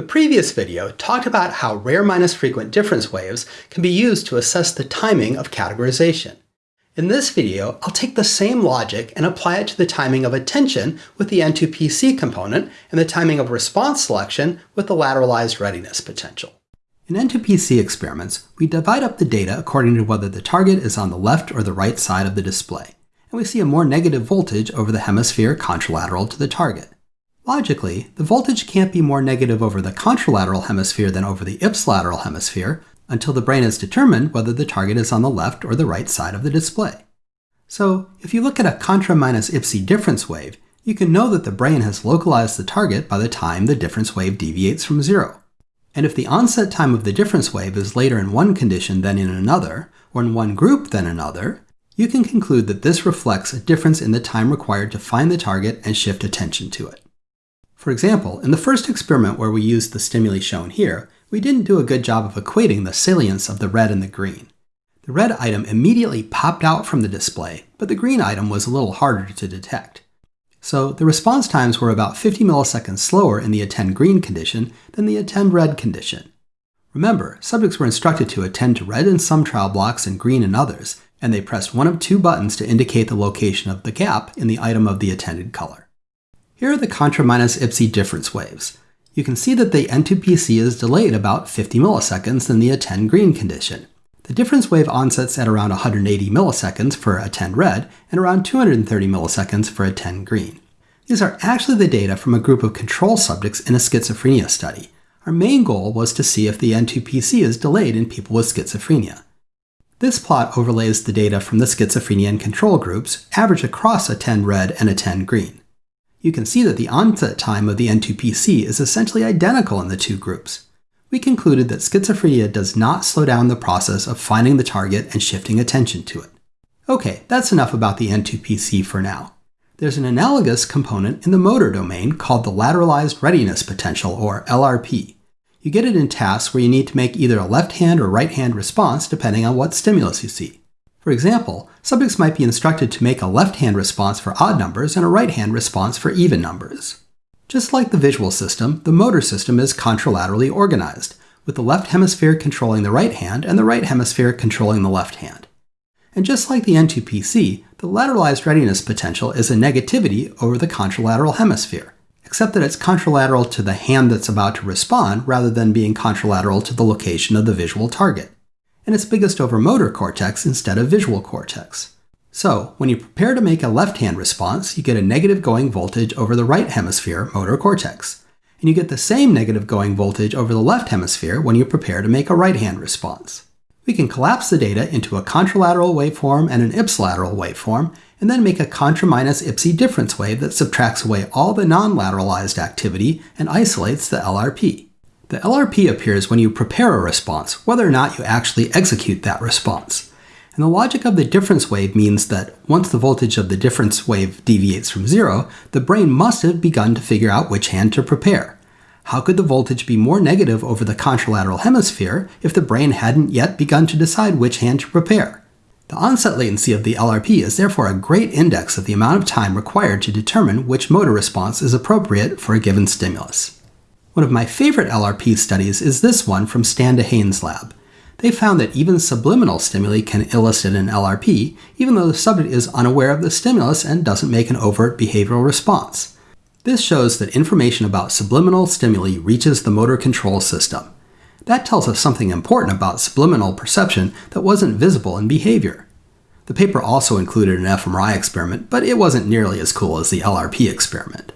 The previous video talked about how rare minus frequent difference waves can be used to assess the timing of categorization. In this video, I'll take the same logic and apply it to the timing of attention with the N2PC component and the timing of response selection with the lateralized readiness potential. In N2PC experiments, we divide up the data according to whether the target is on the left or the right side of the display, and we see a more negative voltage over the hemisphere contralateral to the target. Logically, the voltage can't be more negative over the contralateral hemisphere than over the ipsilateral hemisphere until the brain has determined whether the target is on the left or the right side of the display. So, if you look at a contra minus ipsi difference wave, you can know that the brain has localized the target by the time the difference wave deviates from zero. And if the onset time of the difference wave is later in one condition than in another, or in one group than another, you can conclude that this reflects a difference in the time required to find the target and shift attention to it. For example, in the first experiment where we used the stimuli shown here, we didn't do a good job of equating the salience of the red and the green. The red item immediately popped out from the display, but the green item was a little harder to detect. So the response times were about 50 milliseconds slower in the attend green condition than the attend red condition. Remember, subjects were instructed to attend to red in some trial blocks and green in others, and they pressed one of two buttons to indicate the location of the gap in the item of the attended color. Here are the contra minus ipsi difference waves. You can see that the N2PC is delayed about 50 milliseconds than the attend green condition. The difference wave onsets at around 180 milliseconds for attend red and around 230 milliseconds for attend green. These are actually the data from a group of control subjects in a schizophrenia study. Our main goal was to see if the N2PC is delayed in people with schizophrenia. This plot overlays the data from the schizophrenia and control groups, averaged across attend red and attend green you can see that the onset time of the N2PC is essentially identical in the two groups. We concluded that schizophrenia does not slow down the process of finding the target and shifting attention to it. Okay, that's enough about the N2PC for now. There's an analogous component in the motor domain called the lateralized readiness potential, or LRP. You get it in tasks where you need to make either a left hand or right hand response depending on what stimulus you see. For example, subjects might be instructed to make a left-hand response for odd numbers and a right-hand response for even numbers. Just like the visual system, the motor system is contralaterally organized, with the left hemisphere controlling the right hand and the right hemisphere controlling the left hand. And just like the N2PC, the lateralized readiness potential is a negativity over the contralateral hemisphere, except that it's contralateral to the hand that's about to respond rather than being contralateral to the location of the visual target and it's biggest over motor cortex instead of visual cortex. So, when you prepare to make a left-hand response, you get a negative going voltage over the right hemisphere motor cortex, and you get the same negative going voltage over the left hemisphere when you prepare to make a right-hand response. We can collapse the data into a contralateral waveform and an ipsilateral waveform, and then make a contra minus ipsi difference wave that subtracts away all the non-lateralized activity and isolates the LRP. The LRP appears when you prepare a response, whether or not you actually execute that response. And the logic of the difference wave means that once the voltage of the difference wave deviates from zero, the brain must have begun to figure out which hand to prepare. How could the voltage be more negative over the contralateral hemisphere if the brain hadn't yet begun to decide which hand to prepare? The onset latency of the LRP is therefore a great index of the amount of time required to determine which motor response is appropriate for a given stimulus. One of my favorite LRP studies is this one from Stan Dehaene's lab. They found that even subliminal stimuli can elicit an LRP, even though the subject is unaware of the stimulus and doesn't make an overt behavioral response. This shows that information about subliminal stimuli reaches the motor control system. That tells us something important about subliminal perception that wasn't visible in behavior. The paper also included an fMRI experiment, but it wasn't nearly as cool as the LRP experiment.